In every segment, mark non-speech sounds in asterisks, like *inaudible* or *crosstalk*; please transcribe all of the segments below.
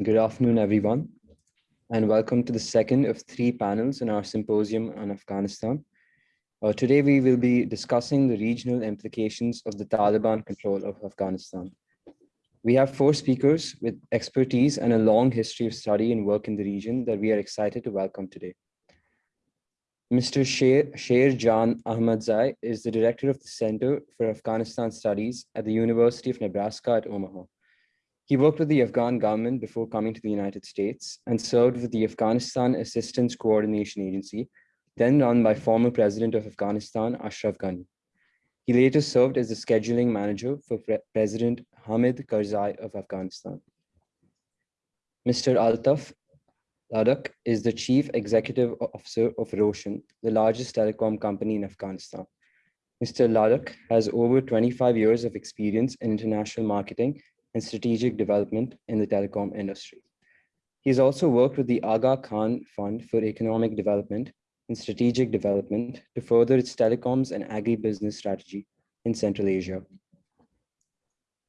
Good afternoon, everyone, and welcome to the second of three panels in our symposium on Afghanistan. Uh, today, we will be discussing the regional implications of the Taliban control of Afghanistan. We have four speakers with expertise and a long history of study and work in the region that we are excited to welcome today. Mr. Sher, Jan Ahmadzai is the director of the Center for Afghanistan Studies at the University of Nebraska at Omaha. He worked with the Afghan government before coming to the United States and served with the Afghanistan Assistance Coordination Agency, then run by former President of Afghanistan, Ashraf Ghani. He later served as the scheduling manager for Pre President Hamid Karzai of Afghanistan. Mr. Altaf Ladak is the chief executive officer of Roshan, the largest telecom company in Afghanistan. Mr. Ladak has over 25 years of experience in international marketing and strategic development in the telecom industry. He has also worked with the Aga Khan Fund for Economic Development and Strategic Development to further its telecoms and agribusiness strategy in Central Asia.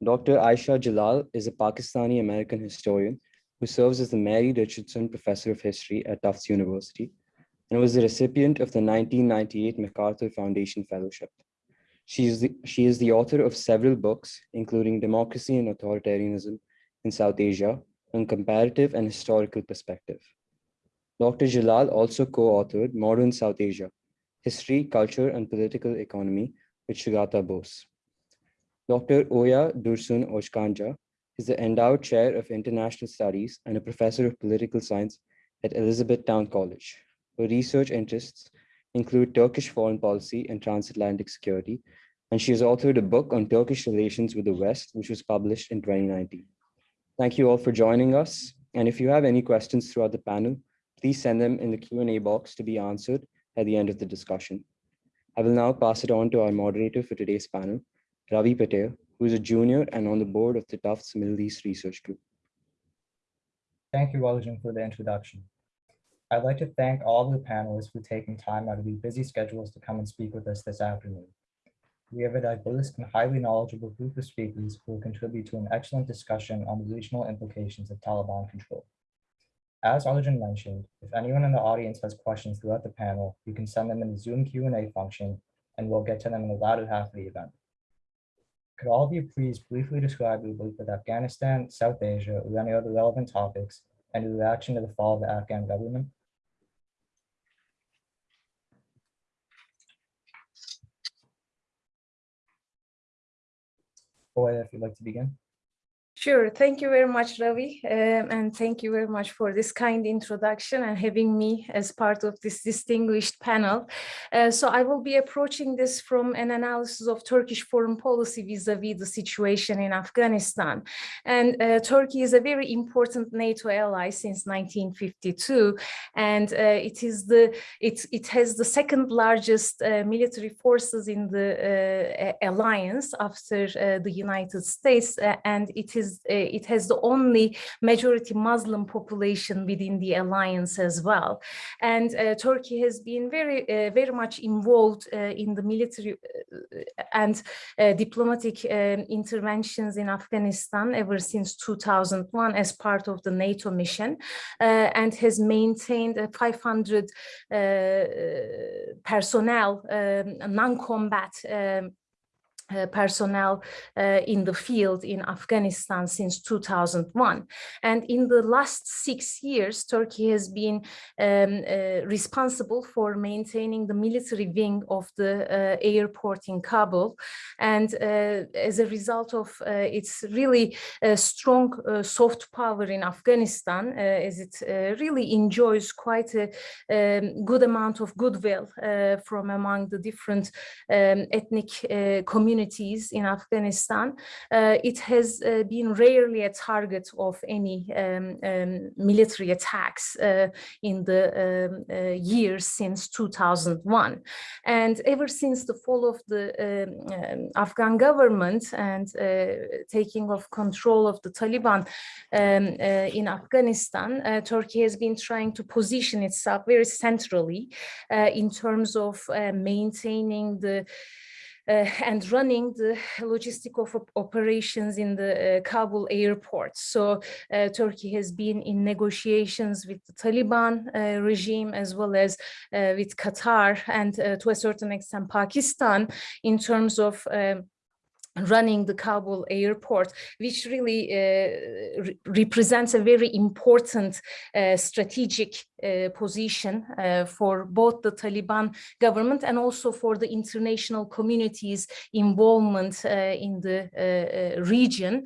Dr. Ayesha Jalal is a Pakistani American historian who serves as the Mary Richardson Professor of History at Tufts University and was the recipient of the 1998 MacArthur Foundation Fellowship. She is, the, she is the author of several books, including Democracy and Authoritarianism in South Asia, and Comparative and Historical Perspective. Dr. Jalal also co-authored Modern South Asia, History, Culture, and Political Economy with Sugata Bose. Dr. Oya Dursun Özkanca is the Endowed Chair of International Studies and a Professor of Political Science at Elizabethtown College. Her research interests include Turkish foreign policy and transatlantic security, and she has authored a book on Turkish relations with the West, which was published in 2019. Thank you all for joining us. And if you have any questions throughout the panel, please send them in the Q&A box to be answered at the end of the discussion. I will now pass it on to our moderator for today's panel, Ravi Patel, who is a junior and on the board of the Tufts Middle East Research Group. Thank you, Walajan, for the introduction. I'd like to thank all the panelists for taking time out of their busy schedules to come and speak with us this afternoon. We have a diverse and highly knowledgeable group of speakers who will contribute to an excellent discussion on the regional implications of Taliban control. As Arjun mentioned, if anyone in the audience has questions throughout the panel, you can send them in the Zoom Q&A function and we'll get to them in the latter half of the event. Could all of you please briefly describe your belief with Afghanistan, South Asia, or any other relevant topics, and your reaction to the fall of the Afghan government? Oya, if you'd like to begin. Sure. Thank you very much, Ravi. Um, and thank you very much for this kind introduction and having me as part of this distinguished panel. Uh, so I will be approaching this from an analysis of Turkish foreign policy vis-a-vis -vis the situation in Afghanistan. And uh, Turkey is a very important NATO ally since 1952. And uh, it is the it, it has the second largest uh, military forces in the uh, alliance after uh, the United States. and it is uh, it has the only majority Muslim population within the alliance as well. And uh, Turkey has been very, uh, very much involved in the military and diplomatic um, interventions in Afghanistan ever since 2001 as part of the NATO mission and has maintained 500 personnel, um, non-combat um, uh, personnel uh, in the field in Afghanistan since 2001. And in the last six years, Turkey has been um, uh, responsible for maintaining the military wing of the uh, airport in Kabul. And uh, as a result of its really strong soft power in Afghanistan, as it really enjoys quite a um, good amount of goodwill from among the different um, ethnic communities communities in Afghanistan, uh, it has uh, been rarely a target of any um, um, military attacks uh, in the um, years since 2001. And ever since the fall of the um, um, Afghan government and taking of control of the Taliban in Afghanistan, Turkey has been trying to position itself very centrally in terms of maintaining the and running the logistic of operations in the uh, Kabul airport. So uh, Turkey has been in negotiations with the Taliban uh, regime as well as uh, with Qatar and uh, to a certain extent Pakistan in terms of running the Kabul airport, which really uh, re- represents a very important uh, strategic uh, position uh, for both the Taliban government and also for the international community's involvement uh, in the uh, uh, region,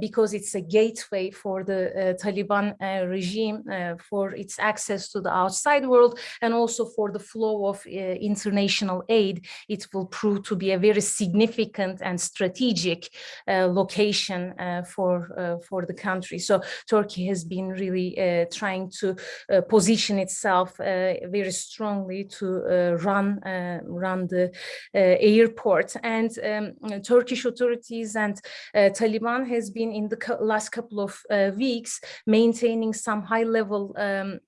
because it's a gateway for the Taliban regime for its access to the outside world and also for the flow of international aid. It will prove to be a very significant and strategic location for for the country. So Turkey has been really trying to uh, position itself uh, very strongly to uh, run uh, run the airport. And um, Turkish authorities and Taliban has been in the last couple of weeks maintaining some high level um,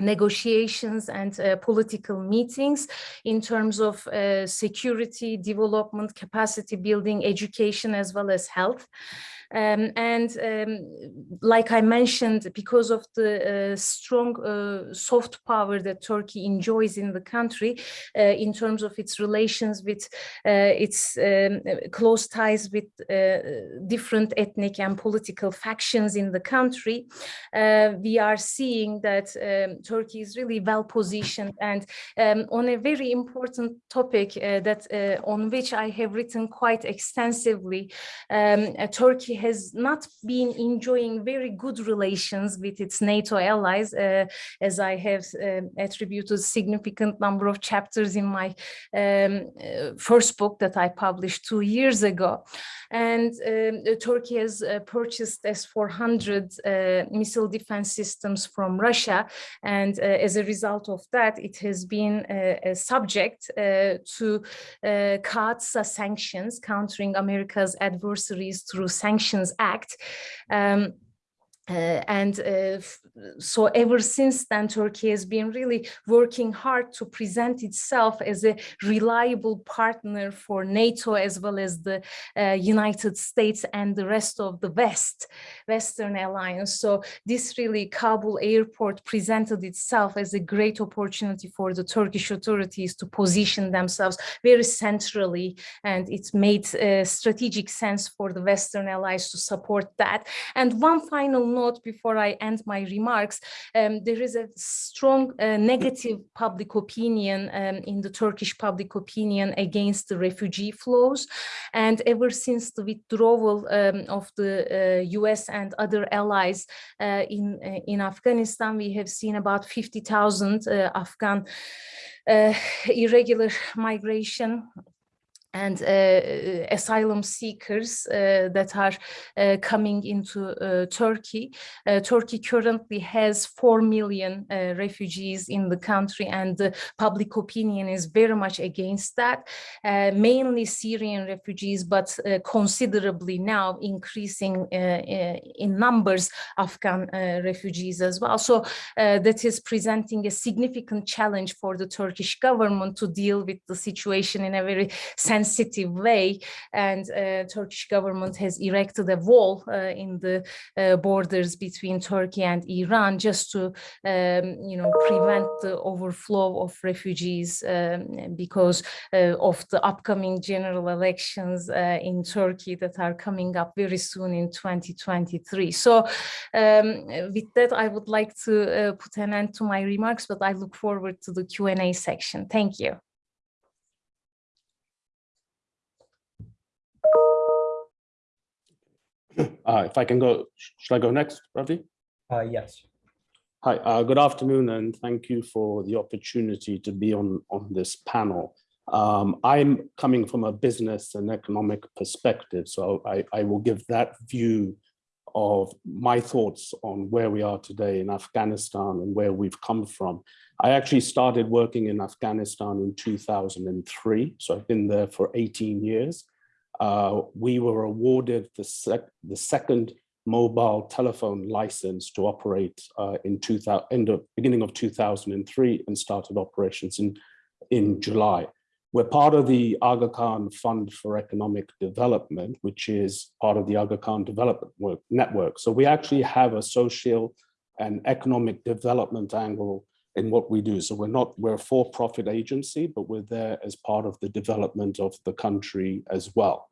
negotiations and uh, political meetings in terms of uh, security, development, capacity building, education, as well as health. Um, and um, like I mentioned, because of the uh, strong uh, soft power that Turkey enjoys in the country uh, in terms of its relations with uh, its um, close ties with uh, different ethnic and political factions in the country, uh, we are seeing that um, Turkey is really well positioned and um, on a very important topic that on which I have written quite extensively. Um, Turkey has not been enjoying very good relations with its NATO allies, uh, as I have um, attributed significant number of chapters in my um, uh, first book that I published two years ago. And um, uh, Turkey has uh, purchased S-400 uh, missile defense systems from Russia. And uh, as a result of that, it has been uh, subject uh, to CAATSA sanctions, countering America's adversaries through Sanctions Act. Um, uh, and uh, so ever since then, Turkey has been really working hard to present itself as a reliable partner for NATO as well as the uh, United States and the rest of the West, Western alliance. So this really Kabul airport presented itself as a great opportunity for the Turkish authorities to position themselves very centrally, and it made uh, strategic sense for the Western allies to support that. And one final note before I end my remarks, um, there is a strong uh, negative public opinion um, in the Turkish public opinion against the refugee flows. And ever since the withdrawal um, of the uh, US and other allies uh, in, uh, in Afghanistan, we have seen about 50,000 uh, Afghan uh, irregular migration and uh, asylum seekers uh, that are uh, coming into uh, Turkey. Uh, Turkey currently has 4 million uh, refugees in the country and the public opinion is very much against that, uh, mainly Syrian refugees, but uh, considerably now increasing uh, uh, in numbers Afghan uh, refugees as well. So uh, that is presenting a significant challenge for the Turkish government to deal with the situation in a very sensitive way and uh, Turkish government has erected a wall uh, in the uh, borders between Turkey and Iran just to um, you know prevent the overflow of refugees um, because of the upcoming general elections in Turkey that are coming up very soon in 2023 so um, with that I would like to uh, put an end to my remarks but I look forward to the Q&A section. Thank you Uh, if I can go, should I go next, Ravi? Uh, yes. Hi, uh, good afternoon, and thank you for the opportunity to be on, on this panel. Um, I'm coming from a business and economic perspective, so I, I will give that view of my thoughts on where we are today in Afghanistan and where we've come from. I actually started working in Afghanistan in 2003, so I've been there for 18 years. Uh, we were awarded the, sec the second mobile telephone license to operate uh, in 2000, in the beginning of 2003 and started operations in, in July. We're part of the Aga Khan Fund for Economic Development, which is part of the Aga Khan Development Work- Network. So we actually have a social and economic development angle in what we do. So we're not, we're a for-profit agency, but we're there as part of the development of the country as well.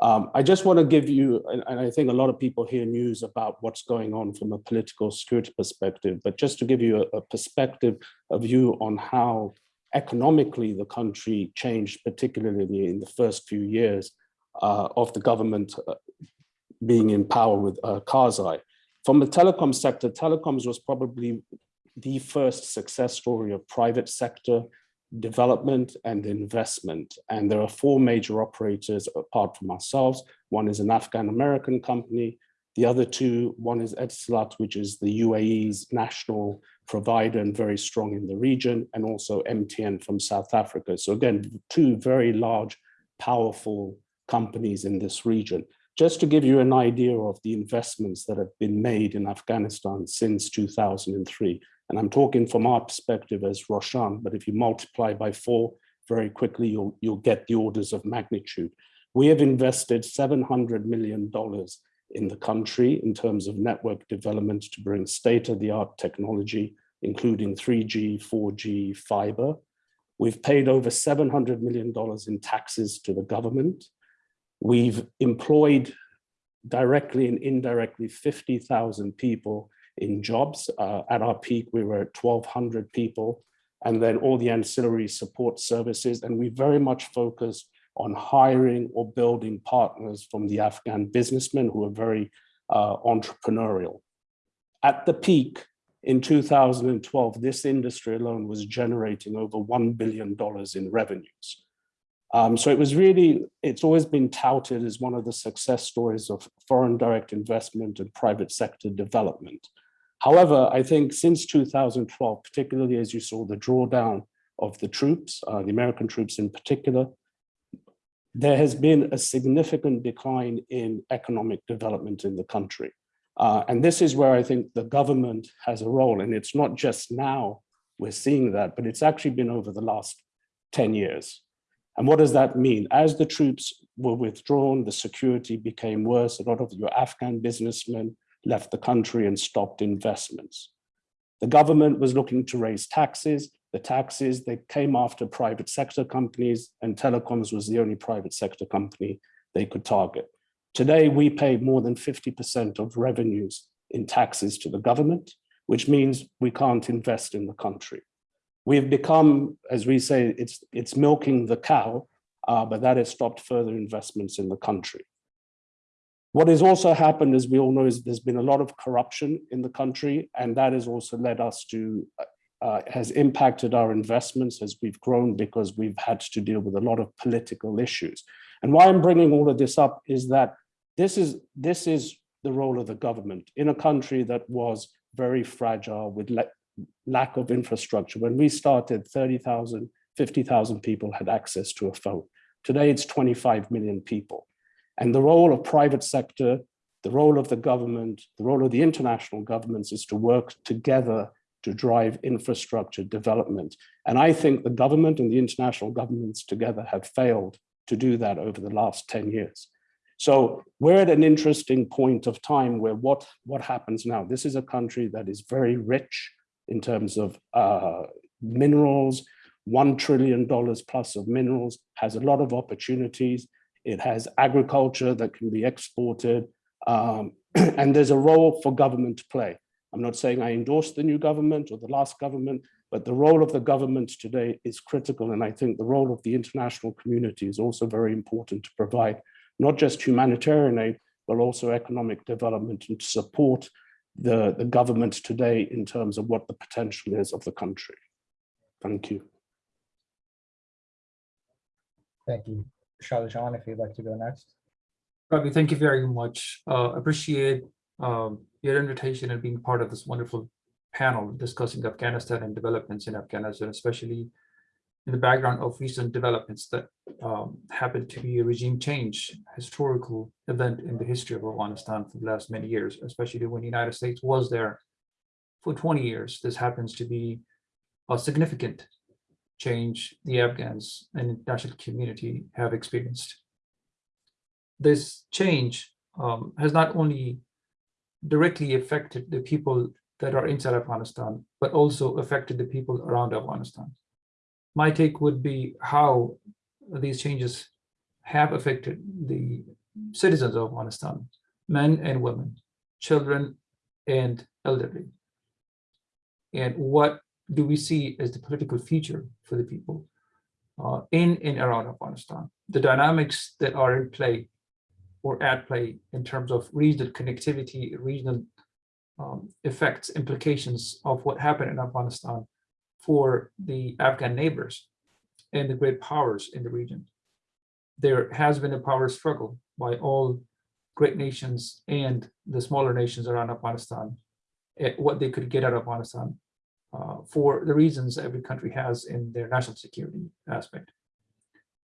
Um, I just want to give you, and, and I think a lot of people hear news about what's going on from a political security perspective, but just to give you a, a perspective, a view on how economically the country changed, particularly in the first few years uh, of the government uh, being in power with uh, Karzai. From the telecom sector, telecoms was probably the first success story of private sector development and investment. And there are four major operators apart from ourselves. One is an Afghan-American company. The other two, one is Etisalat, which is the UAE's national provider and very strong in the region, and also MTN from South Africa. So again, two very large, powerful companies in this region. Just to give you an idea of the investments that have been made in Afghanistan since 2003, and I'm talking from our perspective as Roshan, but if you multiply by four very quickly, you'll, you'll get the orders of magnitude. We have invested $700 million in the country in terms of network development to bring state-of-the-art technology, including 3G, 4G, fiber. We've paid over $700 million in taxes to the government. We've employed directly and indirectly 50,000 people in jobs. Uh, at our peak, we were at 1,200 people, and then all the ancillary support services. And we very much focused on hiring or building partners from the Afghan businessmen who are very uh, entrepreneurial. At the peak in 2012, this industry alone was generating over $1 billion in revenues. Um, so it was really, it's always been touted as one of the success stories of foreign direct investment and private sector development. However, I think since 2012, particularly as you saw the drawdown of the troops, uh, the American troops in particular, there has been a significant decline in economic development in the country. Uh, and this is where I think the government has a role. And it's not just now we're seeing that, but it's actually been over the last 10 years. And what does that mean? As the troops were withdrawn, the security became worse. A lot of your Afghan businessmen left the country and stopped investments. The government was looking to raise taxes. The taxes, they came after private sector companies and telecoms was the only private sector company they could target. Today, we pay more than 50% of revenues in taxes to the government, which means we can't invest in the country. We've become, as we say, it's, it's milking the cow, uh, but that has stopped further investments in the country. What has also happened, as we all know, is there's been a lot of corruption in the country, and that has also led us to, uh, has impacted our investments as we've grown because we've had to deal with a lot of political issues. And why I'm bringing all of this up is that this is, this is the role of the government in a country that was very fragile with lack of infrastructure. When we started, 30,000, 50,000 people had access to a phone. Today, it's 25 million people. And the role of private sector, the role of the government, the role of the international governments is to work together to drive infrastructure development. And I think the government and the international governments together have failed to do that over the last 10 years. So we're at an interesting point of time where what, what happens now? This is a country that is very rich in terms of uh, minerals, $1 trillion plus of minerals, has a lot of opportunities. It has agriculture that can be exported. Um, *clears throat* and there's a role for government to play. I'm not saying I endorse the new government or the last government, but the role of the government today is critical. And I think the role of the international community is also very important to provide not just humanitarian aid, but also economic development and to support the, the government today in terms of what the potential is of the country. Thank you. Thank you. Sher Jan, if you'd like to go next. Ravi, thank you very much. Uh, appreciate um, your invitation and being part of this wonderful panel discussing Afghanistan and developments in Afghanistan, especially in the background of recent developments that um, happened to be a regime change, historical event in the history of Afghanistan for the last many years, especially when the United States was there for 20 years. This happens to be a significant change the Afghans and international community have experienced. This change um, has not only directly affected the people that are inside Afghanistan, but also affected the people around Afghanistan. My take would be how these changes have affected the citizens of Afghanistan, men and women, children and elderly. And what do we see as the political future for the people uh, in and around Afghanistan? The dynamics that are in play or at play in terms of regional connectivity, regional um, effects, implications of what happened in Afghanistan for the Afghan neighbors and the great powers in the region. There has been a power struggle by all great nations and the smaller nations around Afghanistan, at what they could get out of Afghanistan for the reasons every country has in their national security aspect.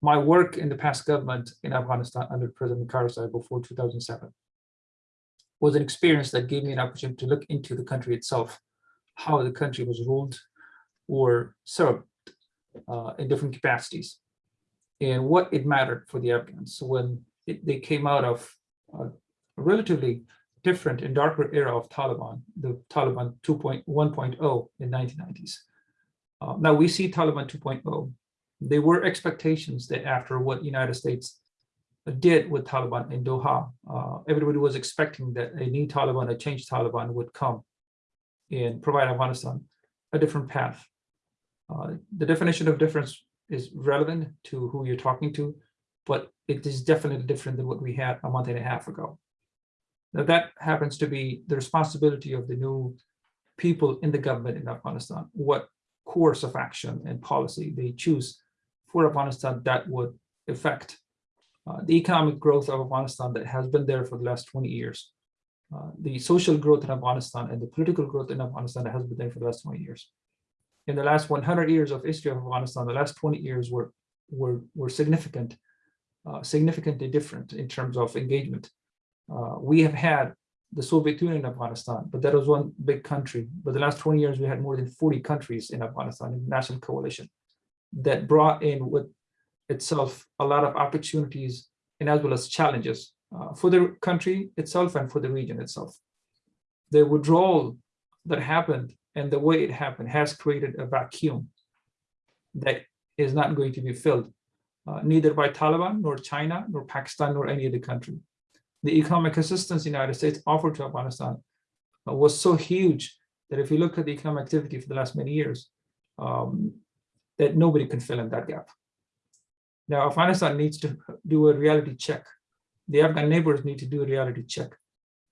My work in the past government in Afghanistan under President Karzai before 2007 was an experience that gave me an opportunity to look into the country itself, how the country was ruled or served uh, in different capacities, and what it mattered for the Afghans. When it, they came out of a relatively different and darker era of Taliban, the Taliban 2.1.0 in 1990s. Uh, now we see Taliban 2.0. There were expectations that after what United States did with Taliban in Doha, uh, everybody was expecting that a new Taliban, a changed Taliban would come and provide Afghanistan a different path. Uh, the definition of difference is relevant to who you're talking to, but it is definitely different than what we had a month and a half ago. Now that happens to be the responsibility of the new people in the government in Afghanistan, what course of action and policy they choose for Afghanistan that would affect uh, the economic growth of Afghanistan that has been there for the last 20 years, uh, the social growth in Afghanistan and the political growth in Afghanistan that has been there for the last 20 years. In the last 100 years of history of Afghanistan, the last 20 years were, were, were significant, uh, significantly different in terms of engagement. Uh, we have had the Soviet Union in Afghanistan, but that was one big country. But the last 20 years, we had more than 40 countries in Afghanistan, in national coalition, that brought in with itself a lot of opportunities and as well as challenges uh, for the country itself and for the region itself. The withdrawal that happened and the way it happened has created a vacuum that is not going to be filled, uh, neither by Taliban, nor China, nor Pakistan, nor any other country. The economic assistance the United States offered to Afghanistan uh, was so huge that if you look at the economic activity for the last many years, um, that nobody can fill in that gap. Now, Afghanistan needs to do a reality check. The Afghan neighbors need to do a reality check.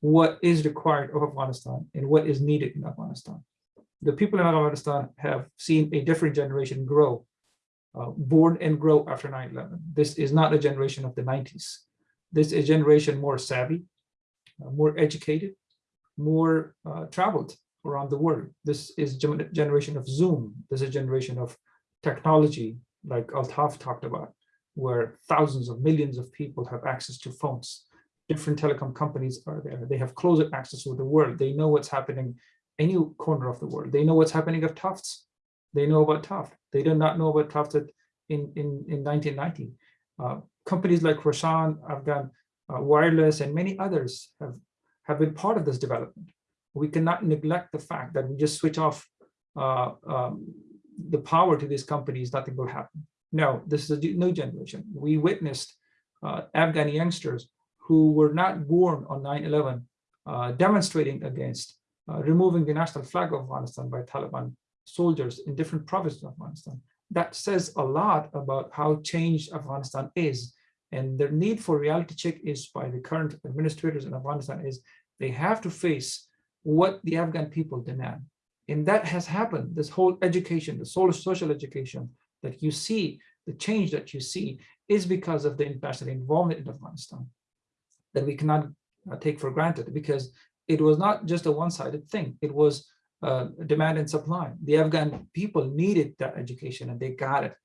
What is required of Afghanistan and what is needed in Afghanistan? The people in Afghanistan have seen a different generation grow, uh, born and grow after 9-11. This is not a generation of the 90s. This is a generation more savvy, uh, more educated, more uh, traveled around the world. This is generation of Zoom. This is a generation of technology, like Altaf talked about where thousands of millions of people have access to phones. Different telecom companies are there. They have closer access to the world. They know what's happening any corner of the world. They know what's happening at Tufts. They know about Tufts. They did not know about Tufts in, in, in 1990. Uh, companies like Roshan, Afghan uh, Wireless, and many others have, have been part of this development. We cannot neglect the fact that we just switch off uh, um, the power to these companies, nothing will happen. No, this is a new generation. We witnessed uh, Afghan youngsters who were not born on 9-11 uh, demonstrating against uh, removing the national flag of Afghanistan by Taliban soldiers in different provinces of Afghanistan. That says a lot about how changed Afghanistan is. And the need for reality check is by the current administrators in Afghanistan is they have to face what the Afghan people demand. And that has happened, this whole education, the social education, that you see, the change that you see is because of the international involvement in Afghanistan that we cannot uh, take for granted because it was not just a one-sided thing. It was uh, demand and supply. The Afghan people needed that education and they got it.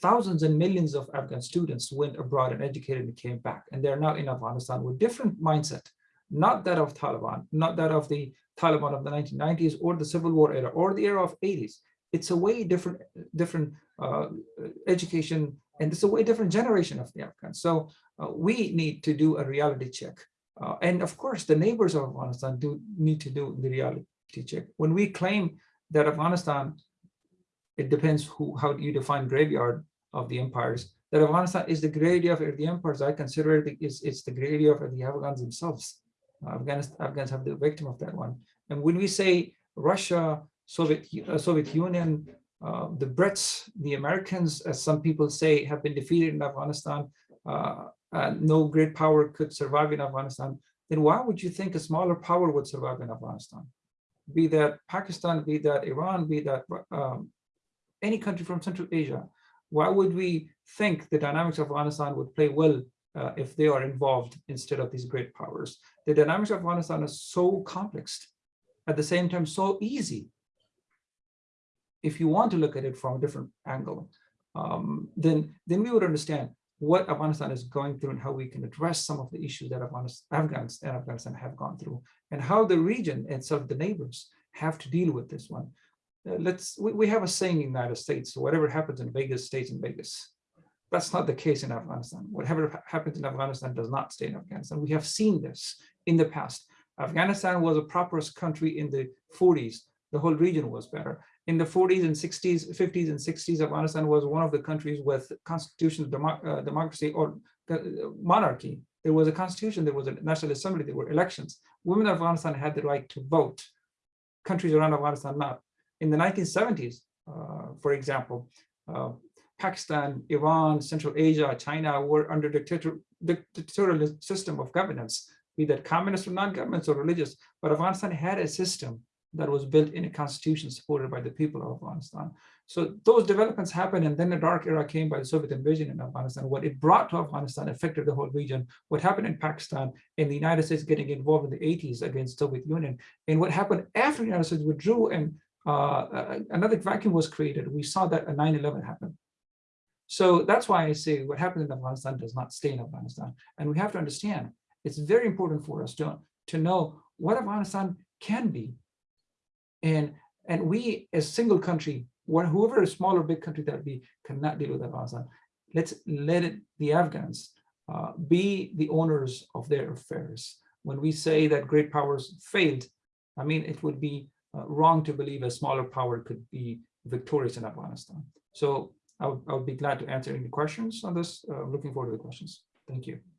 Thousands and millions of Afghan students went abroad and educated and came back. And they're now in Afghanistan with different mindset, not that of Taliban, not that of the Taliban of the 1990s or the civil war era or the era of 80s. it's a way different, different uh, education, and it's a way different generation of the Afghans. So uh, we need to do a reality check. Uh, and of course, the neighbors of Afghanistan do need to do the reality When we claim that Afghanistan, it depends who how you define graveyard of the empires, that Afghanistan is the graveyard of the empires, I consider it is it's the graveyard of the Afghans themselves. Afghanistan, Afghans have the victim of that one. And when we say Russia, Soviet, uh, Soviet Union, uh, the Brits, the Americans, as some people say, have been defeated in Afghanistan, uh, no great power could survive in Afghanistan, then why would you think a smaller power would survive in Afghanistan? Be that Pakistan, be that Iran, be that um, any country from Central Asia, why would we think the dynamics of Afghanistan would play well uh, if they are involved instead of these great powers? The dynamics of Afghanistan are so complex, at the same time so easy. If you want to look at it from a different angle, um, then, then we would understand what Afghanistan is going through and how we can address some of the issues that Afghans and Afghanistan have gone through and how the region itself, the neighbors, have to deal with this one. Uh, let's we, we have a saying in the United States, whatever happens in Vegas stays in Vegas. That's not the case in Afghanistan. Whatever happens in Afghanistan does not stay in Afghanistan. We have seen this in the past. Afghanistan was a prosperous country in the 40s. The whole region was better. In the 40s and 60s, 50s and 60s, Afghanistan was one of the countries with constitutional demo uh, democracy or uh, monarchy. There was a constitution, there was a national assembly, there were elections. Women in Afghanistan had the right to vote. Countries around Afghanistan not. In the 1970s, uh, for example, uh, Pakistan, Iran, Central Asia, China were under dictator, dictatorial system of governance, be that communist or non-government or religious, but Afghanistan had a system that was built in a constitution supported by the people of Afghanistan. So those developments happened and then the dark era came by the Soviet invasion in Afghanistan. What it brought to Afghanistan affected the whole region. What happened in Pakistan and the United States getting involved in the 80s against the Soviet Union and what happened after the United States withdrew and uh, another vacuum was created. We saw that a 9-11 happened. So that's why I say what happened in Afghanistan does not stay in Afghanistan. And we have to understand, it's very important for us to, to know what Afghanistan can be and, and we, as single country, whoever small or big country that we cannot deal with Afghanistan, let's let it, the Afghans uh, be the owners of their affairs. When we say that great powers failed, I mean, it would be uh, wrong to believe a smaller power could be victorious in Afghanistan. So I would, I would be glad to answer any questions on this. Uh, looking forward to the questions. Thank you.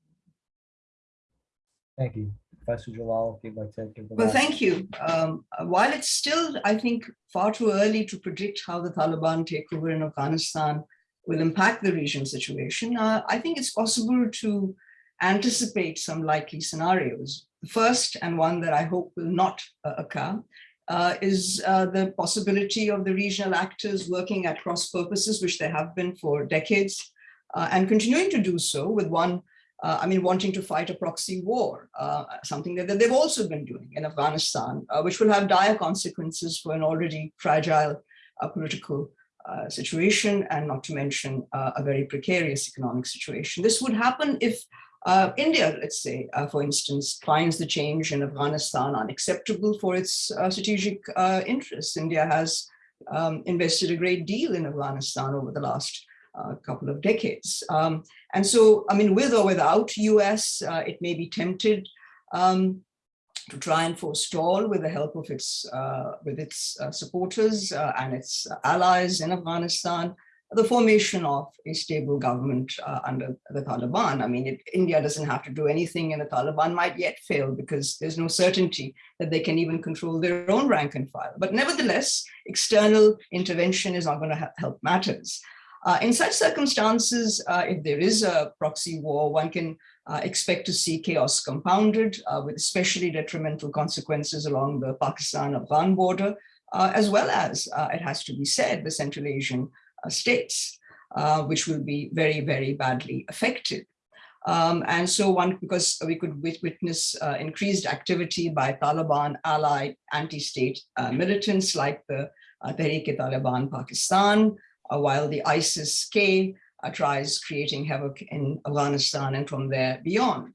Thank you. Professor Jalal, if you'd like to give the Well, thank you. Um, while it's still, I think, far too early to predict how the Taliban takeover in Afghanistan will impact the region situation, uh, I think it's possible to anticipate some likely scenarios. The first, and one that I hope will not uh, occur, uh, is uh, the possibility of the regional actors working at cross purposes, which they have been for decades, uh, and continuing to do so with one uh, I mean, wanting to fight a proxy war, uh, something that, that, they've also been doing in Afghanistan, uh, which will have dire consequences for an already fragile uh, political uh, situation, and not to mention uh, a very precarious economic situation. This would happen if India, let's say, for instance, finds the change in Afghanistan unacceptable for its strategic interests. India has um, invested a great deal in Afghanistan over the last a couple of decades. Um, and so, I mean, with or without US, uh, it may be tempted um, to try and forestall with the help of its, uh, with its uh, supporters uh, and its allies in Afghanistan, the formation of a stable government uh, under the Taliban. I mean, it, India doesn't have to do anything and the Taliban might yet fail because there's no certainty that they can even control their own rank and file. But nevertheless, external intervention is not going to help matters. Uh, in such circumstances, uh, if there is a proxy war, one can uh, expect to see chaos compounded uh, with especially detrimental consequences along the Pakistan-Afghan border, uh, as well as, uh, it has to be said, the Central Asian states, which will be very, very badly affected. Um, and so one, because we could witness increased activity by Taliban allied anti-state militants like the Tehrik-e-Taliban Pakistan, uh, while the ISIS-K uh, tries creating havoc in Afghanistan and from there beyond.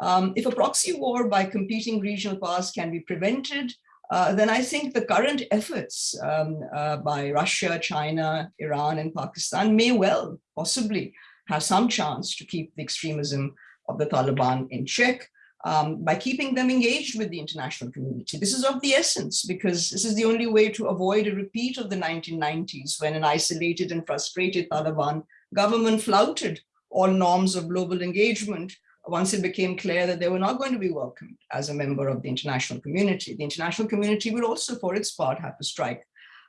Um, if a proxy war by competing regional powers can be prevented, uh, then I think the current efforts um, uh, by Russia, China, Iran, and Pakistan may well possibly have some chance to keep the extremism of the Taliban in check um, by keeping them engaged with the international community. This is of the essence because this is the only way to avoid a repeat of the 1990s when an isolated and frustrated Taliban government flouted all norms of global engagement once it became clear that they were not going to be welcomed as a member of the international community. The international community would also, for its part, have to strike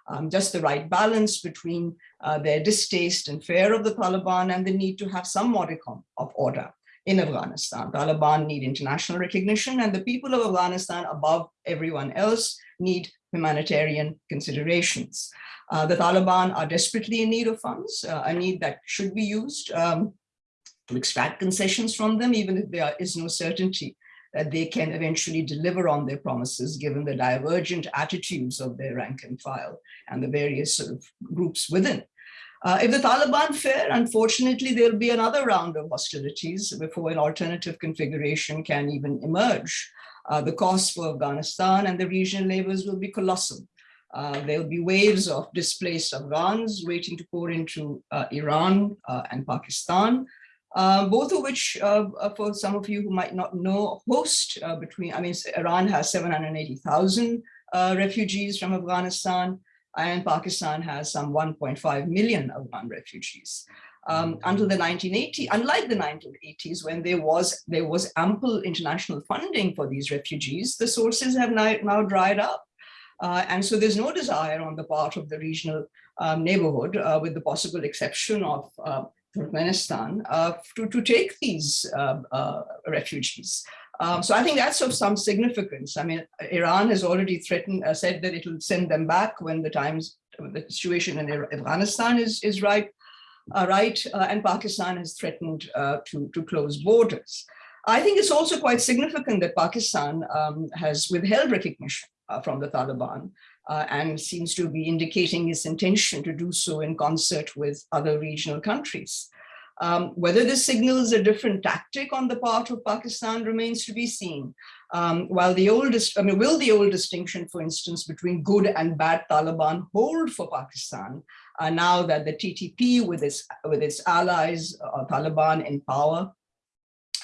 um, just the right balance between uh, their distaste and fear of the Taliban and the need to have some modicum of order in Afghanistan. Taliban need international recognition and the people of Afghanistan above everyone else need humanitarian considerations. Uh, the Taliban are desperately in need of funds, uh, a need that should be used um, to extract concessions from them, even if there is no certainty that they can eventually deliver on their promises, given the divergent attitudes of their rank and file and the various sort of groups within. Uh, if the Taliban fail, unfortunately, there'll be another round of hostilities before an alternative configuration can even emerge. Uh, the cost for Afghanistan and the regional neighbors will be colossal. Uh, there'll be waves of displaced Afghans waiting to pour into uh, Iran uh, and Pakistan, uh, both of which, for some of you who might not know, host between, I mean, Iran has 780,000 refugees from Afghanistan and Pakistan has some 1.5 million Afghan refugees. Um, until the 1980s, unlike the 1980s, when there was there was ample international funding for these refugees, the sources have now, now dried up. Uh, and so there's no desire on the part of the regional um, neighborhood, uh, with the possible exception of uh, Turkmenistan, uh, to, to take these uh, uh, refugees. Um, so I think that's of some significance. I mean, Iran has already threatened, uh, said that it will send them back when the times, the situation in Afghanistan is, is right, uh, right uh, and Pakistan has threatened uh, to, to close borders. I think it's also quite significant that Pakistan um, has withheld recognition uh, from the Taliban uh, and seems to be indicating its intention to do so in concert with other regional countries. Um, whether this signals a different tactic on the part of Pakistan remains to be seen. Um, while the oldest, I mean, will the old distinction, for instance, between good and bad Taliban hold for Pakistan uh, now that the TTP with its with its allies, uh, Taliban in power,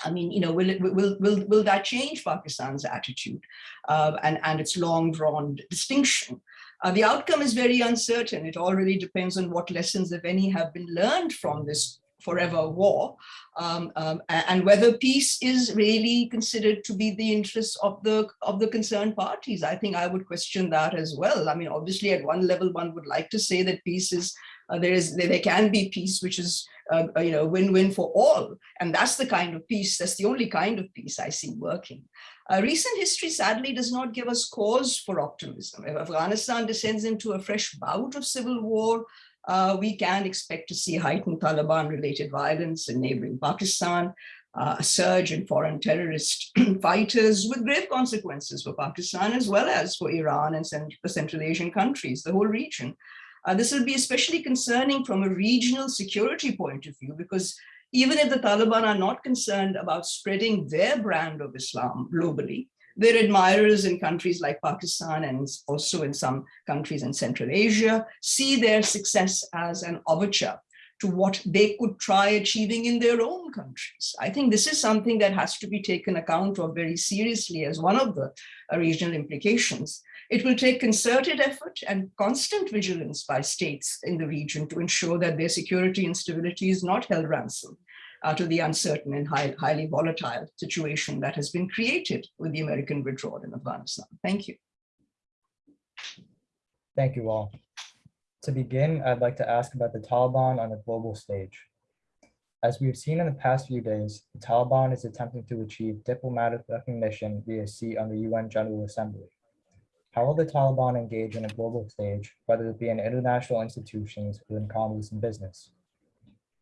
I mean, you know, will it will will will that change Pakistan's attitude uh, and and its long drawn distinction? Uh, the outcome is very uncertain. It all really depends on what lessons, if any, have been learned from this forever war, um, um, and whether peace is really considered to be the interests of the of the concerned parties. I think I would question that as well. I mean, obviously, at one level, one would like to say that peace is uh, there is there can be peace which is uh, uh you know win-win for all, and that's the kind of peace. That's the only kind of peace I see working. Uh, recent history sadly does not give us cause for optimism. If Afghanistan descends into a fresh bout of civil war, uh, we can expect to see heightened Taliban-related violence in neighboring Pakistan, uh, a surge in foreign terrorist *clears throat* fighters with grave consequences for Pakistan as well as for Iran and the Central Asian countries, the whole region. Uh, this will be especially concerning from a regional security point of view because even if the Taliban are not concerned about spreading their brand of Islam globally, their admirers in countries like Pakistan and also in some countries in Central Asia see their success as an overture to what they could try achieving in their own countries. I think this is something that has to be taken account of very seriously as one of the uh, regional implications. It will take concerted effort and constant vigilance by states in the region to ensure that their security and stability is not held ransom uh, to the uncertain and high, highly volatile situation that has been created with the American withdrawal in Afghanistan. Thank you. Thank you all. To begin, I'd like to ask about the Taliban on a global stage. As we've seen in the past few days, the Taliban is attempting to achieve diplomatic recognition via seat on the UN General Assembly. How will the Taliban engage on a global stage, whether it be in international institutions or in commerce and business?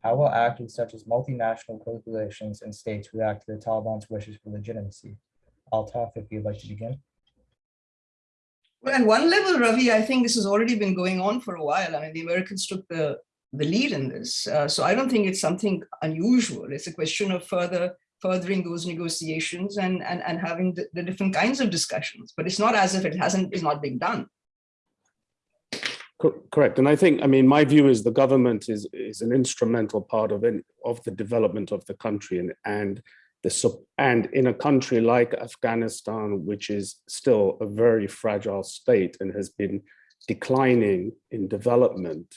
How will actors such as multinational corporations and states react to the Taliban's wishes for legitimacy? Altaf, if you'd like to begin. Well, at one level, Ravi, I think this has already been going on for a while. I mean, the Americans took the, the lead in this. Uh, so I don't think it's something unusual. It's a question of further furthering those negotiations and, and, and having the, the different kinds of discussions. But it's not as if it hasn't, is not being done. Cor- Correct. And I think, I mean, my view is the government is, is an instrumental part of, it- of the development of the country and, and the, and in a country like Afghanistan, which is still a very fragile state and has been declining in development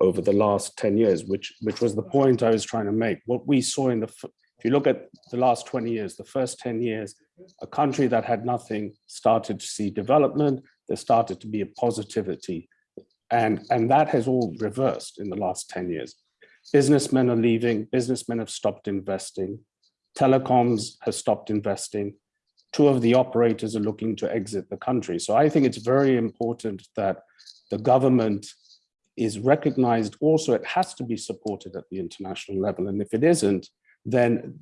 over the last 10 years, which, which was the point I was trying to make. What we saw in the, if you look at the last 20 years, the first 10 years, a country that had nothing started to see development, there started to be a positivity and, and that has all reversed in the last 10 years. Businessmen are leaving, businessmen have stopped investing, telecoms has stopped investing. Two of the operators are looking to exit the country. So I think it's very important that the government is recognized. Also, it has to be supported at the international level. And if it isn't, then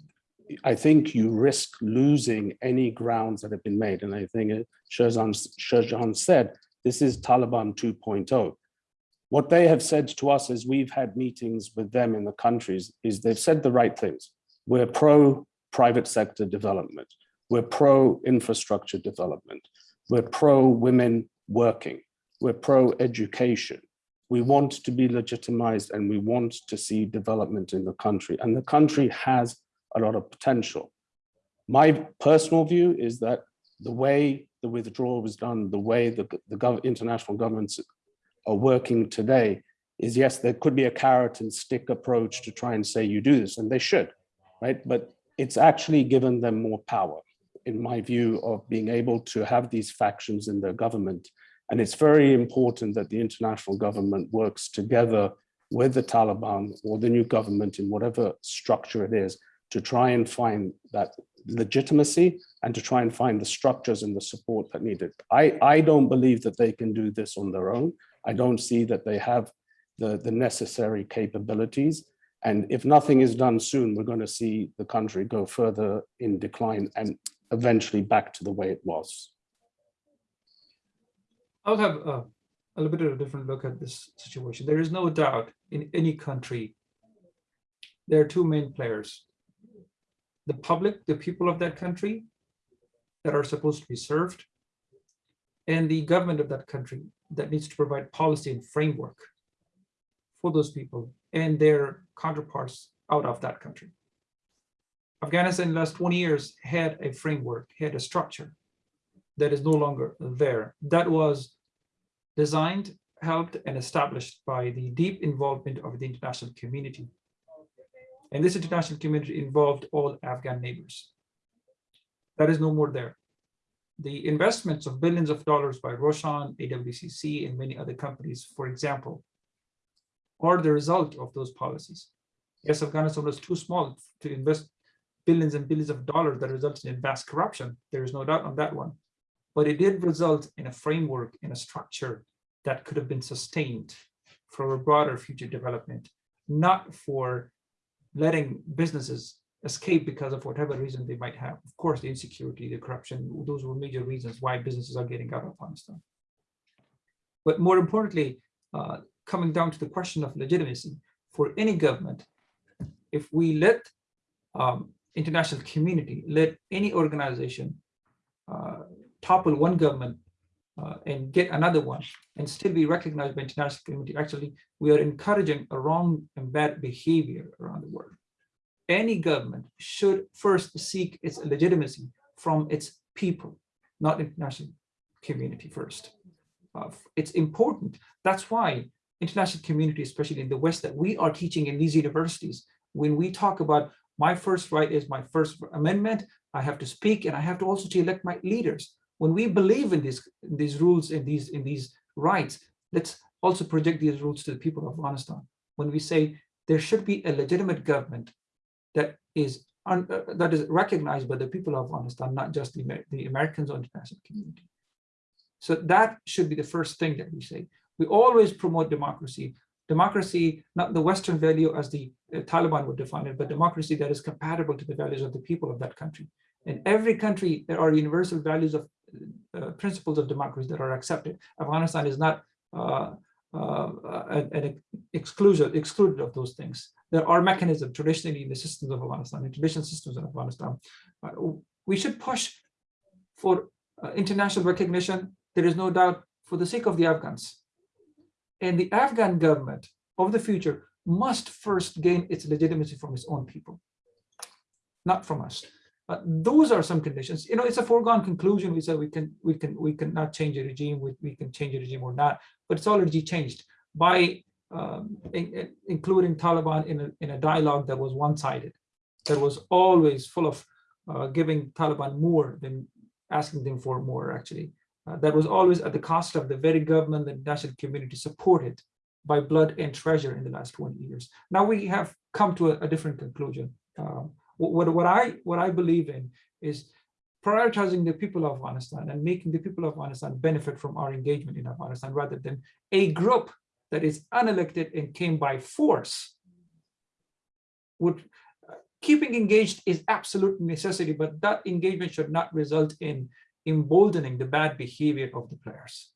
I think you risk losing any grounds that have been made. And I think uh, Sher Jan said, this is Taliban 2.0. What they have said to us as we've had meetings with them in the countries is they've said the right things. We're pro private sector development. We're pro infrastructure development. We're pro women working. We're pro education. We want to be legitimized and we want to see development in the country. And the country has a lot of potential. My personal view is that the way the withdrawal was done, the way the, the gov international governments are working today is yes, there could be a carrot and stick approach to try and say you do this, and they should, right? But it's actually given them more power, in my view, of being able to have these factions in their government. And it's very important that the international government works together with the Taliban or the new government in whatever structure it is to try and find that legitimacy and to try and find the structures and the support that needed. I, I don't believe that they can do this on their own. I don't see that they have the, the necessary capabilities. And if nothing is done soon, we're going to see the country go further in decline and eventually back to the way it was. I'll have a, a little bit of a different look at this situation. There is no doubt in any country, there are two main players. The public, the people of that country that are supposed to be served, and the government of that country that needs to provide policy and framework for those people and their counterparts out of that country. Afghanistan in the last 20 years had a framework, had a structure that is no longer there. That was designed, helped, and established by the deep involvement of the international community. And this international community involved all Afghan neighbors. That is no more there. The investments of billions of dollars by Roshan, AWCC, and many other companies, for example, are the result of those policies. Yes, Afghanistan was too small to invest billions and billions of dollars that resulted in vast corruption. There is no doubt on that one. But it did result in a framework, in a structure that could have been sustained for a broader future development, not for letting businesses escape because of whatever reason they might have. Of course, the insecurity, the corruption, those were major reasons why businesses are getting out of Afghanistan. But more importantly, uh, coming down to the question of legitimacy for any government, if we let um, international community, let any organization uh, topple one government uh, and get another one and still be recognized by international community, actually, we are encouraging a wrong and bad behavior around the world. Any government should first seek its legitimacy from its people, not international community first. Uh, it's important. That's why international community, especially in the West, that we are teaching in these universities, when we talk about my first right is my first amendment, I have to speak and I have to also to elect my leaders. When we believe in these, these rules, in these, in these rights, let's also project these rules to the people of Afghanistan. When we say there should be a legitimate government that is uh, that is recognized by the people of Afghanistan, not just the, the Americans or international community. So that should be the first thing that we say. We always promote democracy. Democracy, not the Western value as the uh, Taliban would define it, but democracy that is compatible to the values of the people of that country. In every country, there are universal values of uh, principles of democracy that are accepted. Afghanistan is not uh, uh, and, and exclusion, excluded of those things. There are mechanisms traditionally in the systems of Afghanistan, in traditional systems in Afghanistan. Uh, we should push for uh, international recognition. There is no doubt for the sake of the Afghans. And the Afghan government of the future must first gain its legitimacy from its own people, not from us. Those are some conditions. You know, it's a foregone conclusion. We say we can, we can, we cannot change a regime. We, we can change a regime or not, but it's already changed by um, in, in, including Taliban in a in a dialogue that was one-sided, that was always full of uh, giving Taliban more than asking them for more. Actually, uh, that was always at the cost of the very government that national community supported by blood and treasure in the last 20 years. Now we have come to a, a different conclusion. Um, what, what I what I believe in is prioritizing the people of Afghanistan and making the people of Afghanistan benefit from our engagement in Afghanistan rather than a group that is unelected and came by force. Would uh, keeping engaged is absolute necessity, but that engagement should not result in emboldening the bad behavior of the players.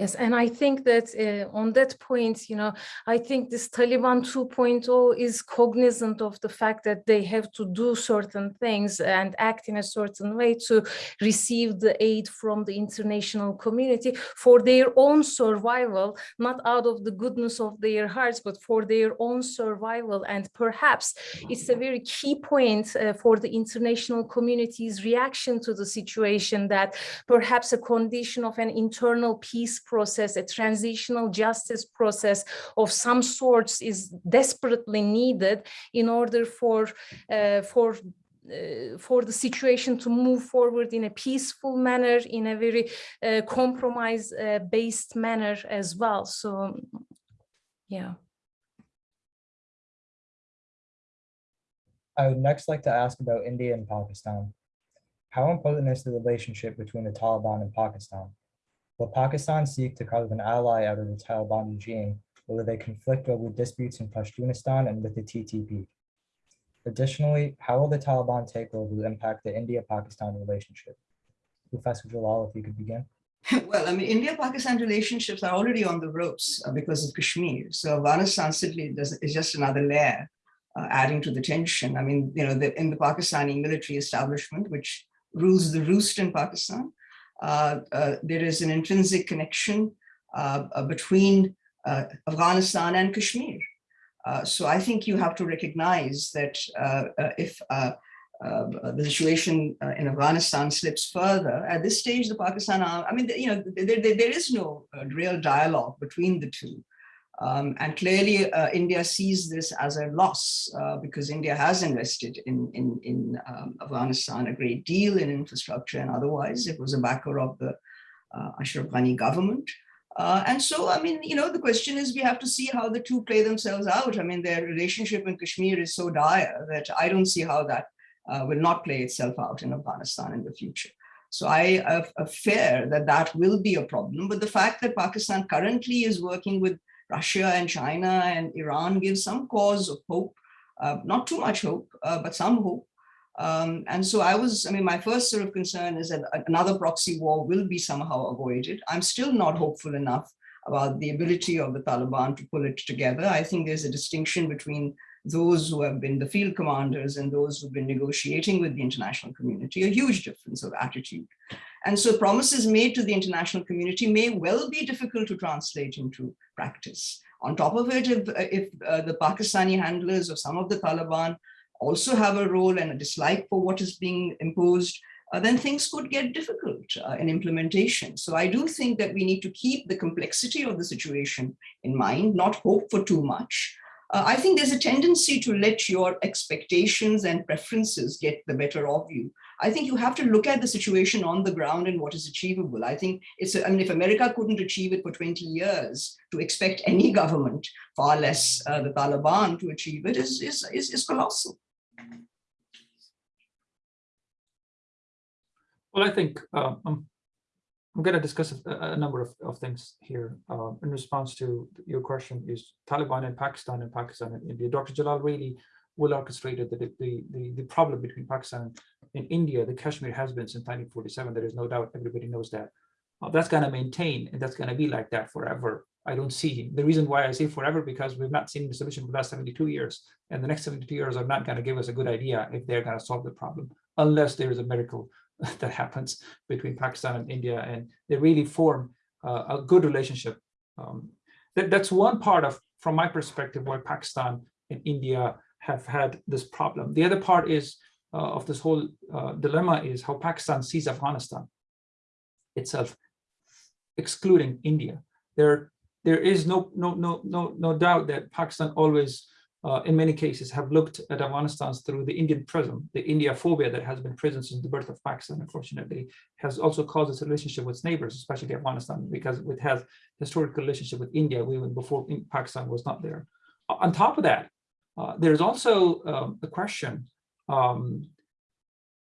Yes, and I think that uh, on that point, you know, I think this Taliban 2.0 is cognizant of the fact that they have to do certain things and act in a certain way to receive the aid from the international community for their own survival, not out of the goodness of their hearts, but for their own survival. And perhaps it's a very key point uh, for the international community's reaction to the situation that perhaps a condition of an internal peace process, a transitional justice process of some sorts is desperately needed in order for, uh, for uh, for the situation to move forward in a peaceful manner, in a very uh, compromise-based uh, manner as well. So, yeah. I would next like to ask about India and Pakistan. How important is the relationship between the Taliban and Pakistan? Will Pakistan seek to carve an ally out of the Taliban regime, or will they conflict over disputes in Pashtunistan and with the TTP? Additionally, how will the Taliban takeover impact the India-Pakistan relationship? Professor Jalal, if you could begin. *laughs* Well, I mean, India-Pakistan relationships are already on the ropes uh, because of Kashmir. So Afghanistan simply is just another layer uh, adding to the tension. I mean, you know, the, in the Pakistani military establishment, which rules the roost in Pakistan, there is an intrinsic connection uh, between Afghanistan and Kashmir. so I think you have to recognize that if uh, the situation uh, in Afghanistan slips further. At this stage, the Pakistan, I mean, you know, there, there, there is no uh, real dialogue between the two. Um, and clearly, uh, India sees this as a loss uh, because India has invested in, in, in um, Afghanistan a great deal in infrastructure and otherwise. It was a backer of the uh, Ashraf Ghani government. Uh, and so, I mean, you know, the question is we have to see how the two play themselves out. I mean, their relationship in Kashmir is so dire that I don't see how that uh, will not play itself out in Afghanistan in the future. So I fear that that will be a problem. But the fact that Pakistan currently is working with Russia and China and Iran gives some cause of hope, uh, not too much hope, uh, but some hope. Um, and so I was, I mean, my first sort of concern is that another proxy war will be somehow avoided. I'm still not hopeful enough about the ability of the Taliban to pull it together. I think there's a distinction between those who have been the field commanders and those who've been negotiating with the international community, a huge difference of attitude. And so promises made to the international community may well be difficult to translate into practice. On top of it, if, if uh, the Pakistani handlers or some of the Taliban also have a role and a dislike for what is being imposed, uh, then things could get difficult uh, in implementation. So I do think that we need to keep the complexity of the situation in mind, not hope for too much, uh, I think there's a tendency to let your expectations and preferences get the better of you. I think you have to look at the situation on the ground and what is achievable. I think it's, I mean, if America couldn't achieve it for 20 years, to expect any government, far less uh, the Taliban to achieve it is, is, is, is colossal. Well, I think um, I'm going to discuss a, a number of, of things here uh, in response to your question is Taliban in Pakistan and Pakistan and India. Dr. Jalal really well orchestrated the, the, the, the problem between Pakistan and India. The Kashmir has been since 1947. There is no doubt. Everybody knows that. uh, that's going to maintain and that's going to be like that forever. I don't see the reason why I say forever because we've not seen the solution for the last 72 years and the next 72 years are not going to give us a good idea if they're going to solve the problem unless there is a miracle *laughs* that happens between Pakistan and India and they really form uh, a good relationship. Um, that, that's one part of, from my perspective, why Pakistan and India have had this problem. The other part is uh, of this whole uh, dilemma is how Pakistan sees Afghanistan itself, excluding India. There, there is no, no, no, no, no doubt that Pakistan always, uh, in many cases, have looked at Afghanistan through the Indian prism. The India phobia that has been present since the birth of Pakistan, unfortunately, has also caused its relationship with its neighbors, especially Afghanistan, because it has historical relationship with India even before Pakistan was not there. On top of that, uh, there's also um, the question um,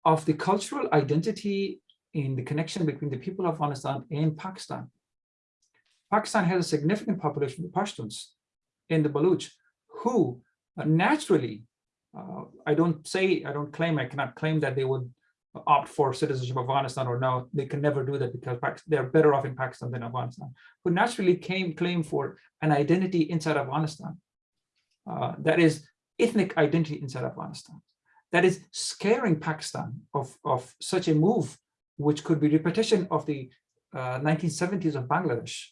of the cultural identity in the connection between the people of Afghanistan and Pakistan. Pakistan has a significant population of Pashtuns in the Baluch who naturally, uh, I don't say, I don't claim, I cannot claim that they would opt for citizenship of Afghanistan or no, they can never do that because they're better off in Pakistan than Afghanistan, who naturally came claim for an identity inside Afghanistan. Uh, that is ethnic identity inside Afghanistan. That is scaring Pakistan of, of such a move, which could be repetition of the uh, 1970s of Bangladesh.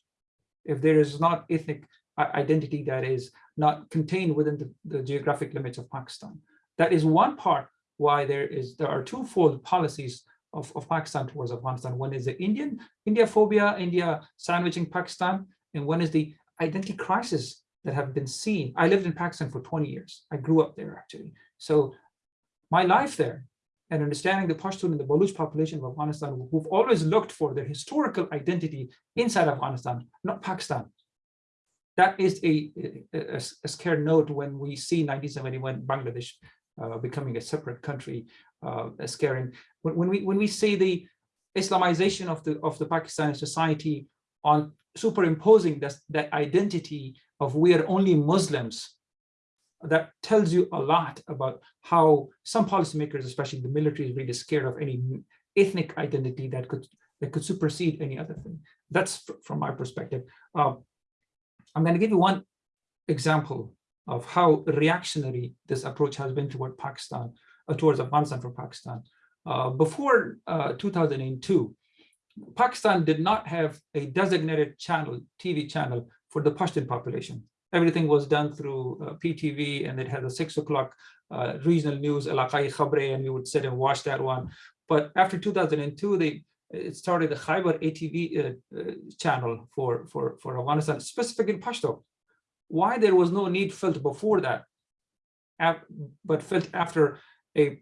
If there is not ethnic identity that is not contained within the, the geographic limits of Pakistan. That is one part why there is there are twofold policies of, of Pakistan towards Afghanistan. One is the Indian India phobia, India sandwiching Pakistan, and one is the identity crisis that have been seen. I lived in Pakistan for 20 years. I grew up there actually. So my life there and understanding the Pashtun and the Baluch population of Afghanistan who've always looked for their historical identity inside Afghanistan, not Pakistan. That is a, a, a scared note when we see 1971 Bangladesh uh, becoming a separate country, uh, scaring. When, when, we when we see the Islamization of the of the Pakistani society on superimposing that, that identity of we are only Muslims, that tells you a lot about how some policymakers, especially the military, is really scared of any ethnic identity that could that could supersede any other thing. That's from my perspective. Uh, I'm going to give you one example of how reactionary this approach has been toward Pakistan, uh, towards Afghanistan for Pakistan. Uh, before uh, 2002, Pakistan did not have a designated channel, TV channel for the Pashtun population. Everything was done through uh, PTV and it had a six o'clock uh, regional news, Alaqai Khabre, and we would sit and watch that one. But after 2002, they it started the Khyber ATV uh, uh, channel for, for, for Afghanistan, specific in Pashto. Why there was no need felt before that, but felt after a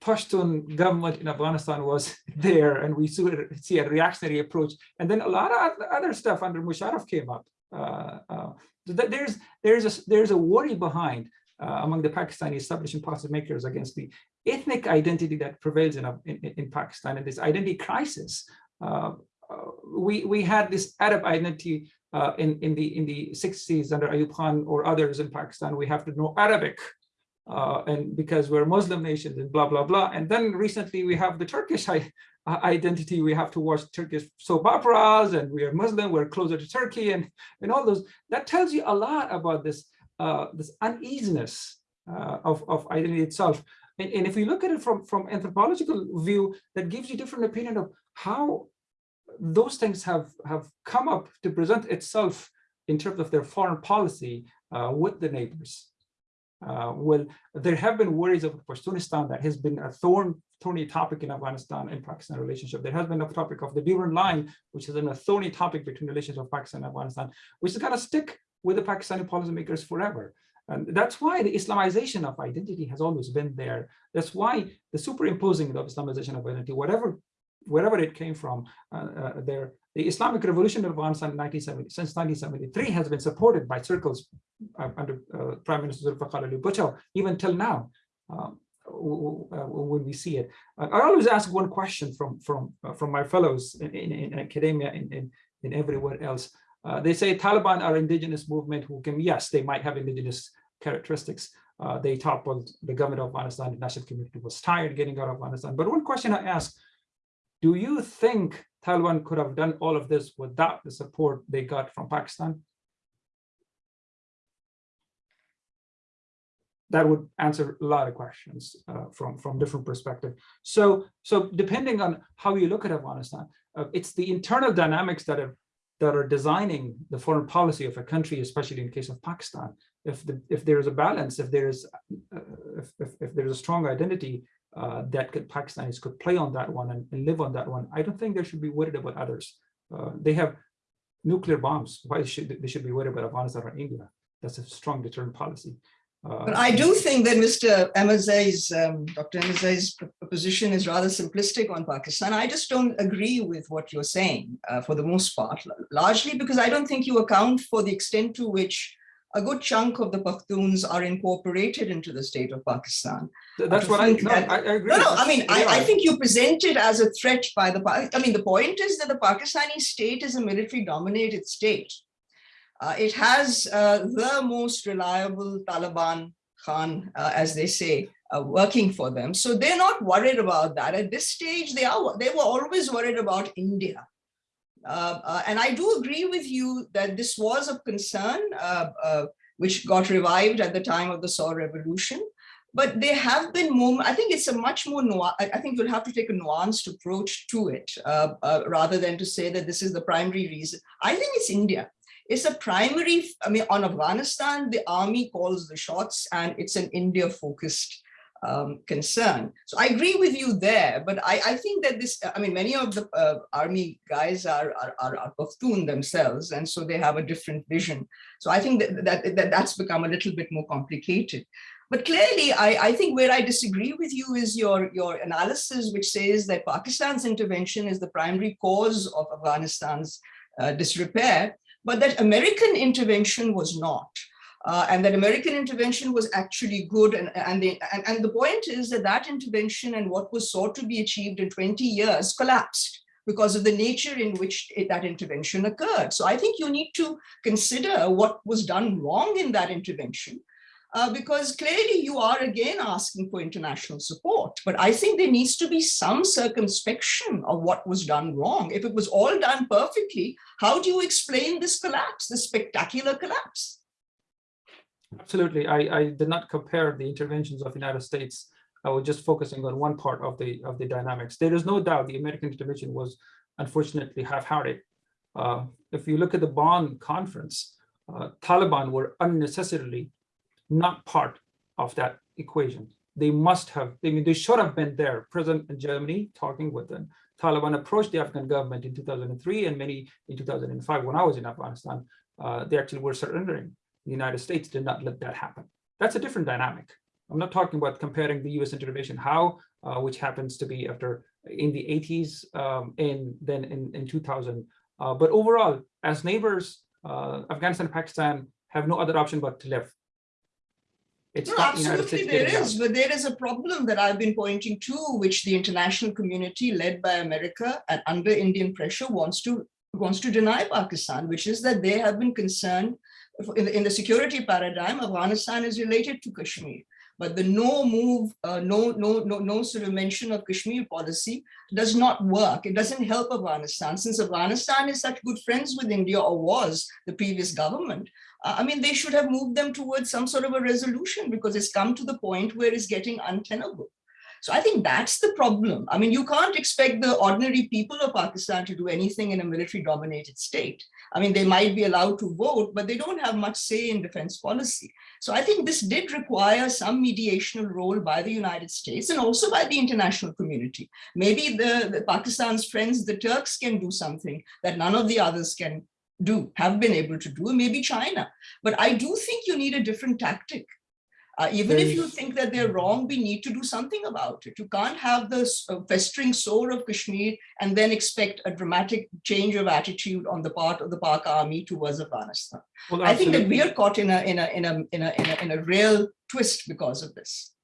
Pashtun government in Afghanistan was *laughs* there and we see a reactionary approach. And then a lot of other stuff under Musharraf came up. Uh, uh, there's, there's, a, there's a worry behind uh, among the Pakistani establishment policymakers against the ethnic identity that prevails in, in, in Pakistan and this identity crisis. Uh, uh, we, we had this Arab identity uh, in, in, the, in the 60s under Ayub Khan or others in Pakistan. We have to know Arabic uh, and because we're Muslim nations and blah, blah, blah. And then recently we have the Turkish identity. We have to watch Turkish soap operas and we are Muslim, we're closer to Turkey and, and all those. That tells you a lot about this, uh, this uneasiness uh, of, of identity itself. And, and if we look at it from, from anthropological view, that gives you different opinion of how those things have, have come up to present itself in terms of their foreign policy uh, with the neighbors. Uh, well, there have been worries of Pashtunistan that has been a thorn, thorny topic in Afghanistan and Pakistan relationship. There has been a topic of the Durand line, which is a thorny topic between relations of Pakistan and Afghanistan, which is going to stick with the Pakistani policymakers forever. And that's why the Islamization of identity has always been there. That's why the superimposing of Islamization of identity, whatever, wherever it came from, uh, uh, there, the Islamic Revolution of Afghanistan since 1973 has been supported by circles uh, under uh, Prime Minister Zulfikar Ali Bhutto, even till now. Um, when we see it, I always ask one question from from uh, from my fellows in, in, in academia and in, in, everywhere else. Uh, they say Taliban are indigenous movement who can, yes, they might have indigenous characteristics. Uh, they toppled the government of Afghanistan, the national community was tired getting out of Afghanistan. But one question I ask, do you think Taliban could have done all of this without the support they got from Pakistan? That would answer a lot of questions uh, from, from different perspective. So, so depending on how you look at Afghanistan, uh, it's the internal dynamics that are that are designing the foreign policy of a country, especially in case of Pakistan. If the if there is a balance, if there is uh, if, if, if there's a strong identity uh, that could, Pakistanis could play on that one and, and, live on that one, I don't think they should be worried about others. Uh, they have nuclear bombs. Why should they should be worried about Afghanistan or India? That's a strong deterrent policy. Uh, But I do think that Mr. Ahmadzai's, um, Dr. Ahmadzai's position is rather simplistic on Pakistan. I just don't agree with what you're saying uh, for the most part, largely because I don't think you account for the extent to which a good chunk of the Pakhtuns are incorporated into the state of Pakistan. That's what I, think no, that- I, I agree. No, no, I mean, I, I think you present it as a threat by the, I mean, the point is that the Pakistani state is a military dominated state. Uh, it has uh, the most reliable Taliban Khan, uh, as they say, uh, working for them. So they're not worried about that. At this stage, they are, they were always worried about India. Uh, uh, and I do agree with you that this was a concern uh, uh, which got revived at the time of the Saur Revolution. But there have been moments, I think it's a much more, I think you'll have to take a nuanced approach to it rather than to say that this is the primary reason. I think it's India. It's a primary, I mean, on Afghanistan, the army calls the shots and it's an India focused um, concern. So I agree with you there, but I, I think that this, I mean, many of the uh, army guys are, are, are, are Pashtun themselves, and so they have a different vision. So I think that, that, that that's become a little bit more complicated. But clearly, I, I think where I disagree with you is your, your analysis, which says that Pakistan's intervention is the primary cause of Afghanistan's uh, disrepair, but that American intervention was not. Uh, and that American intervention was actually good. And, and, the, and, and the point is that that intervention and what was sought to be achieved in 20 years collapsed because of the nature in which it, that intervention occurred. So I think you need to consider what was done wrong in that intervention uh, because clearly you are again asking for international support. But I think there needs to be some circumspection of what was done wrong. If it was all done perfectly, how do you explain this collapse, this spectacular collapse? Absolutely. I, I did not compare the interventions of United States. I was just focusing on one part of the of the dynamics. There is no doubt the American intervention was unfortunately half-hearted. Uh, if you look at the Bonn conference, uh, Taliban were unnecessarily not part of that equation. They must have, I mean, they should have been there, present in Germany, talking with them. Taliban approached the Afghan government in 2003 and many in 2005 when I was in Afghanistan, uh, they actually were surrendering. The United States did not let that happen. That's a different dynamic. I'm not talking about comparing the US intervention, how, uh, which happens to be after in the 80s um, and then in, in 2000. Uh, but overall, as neighbors, uh, Afghanistan and Pakistan have no other option but to live. It's No, not the United absolutely there is, out. but there is a problem that I've been pointing to, which the international community led by America and under Indian pressure wants to wants to deny Pakistan, which is that they have been concerned in the, in the security paradigm, Afghanistan is related to Kashmir. But the no move, uh, no, no, no, no sort of mention of Kashmir policy does not work. It doesn't help Afghanistan. Since Afghanistan is such good friends with India or was the previous government, uh, I mean, they should have moved them towards some sort of a resolution because it's come to the point where it's getting untenable. So I think that's the problem. I mean, you can't expect the ordinary people of Pakistan to do anything in a military dominated state. I mean, they might be allowed to vote, but they don't have much say in defense policy. So I think this did require some mediational role by the United States and also by the international community. Maybe the, the Pakistan's friends, the Turks can do something that none of the others can do, have been able to do, maybe China. But I do think you need a different tactic. Uh, even if you think that they're wrong, we need to do something about it. You can't have this uh, festering sore of Kashmir and then expect a dramatic change of attitude on the part of the Pak army towards Afghanistan. Well, I think that we are caught in a in a in a in a in a, in a real twist because of this.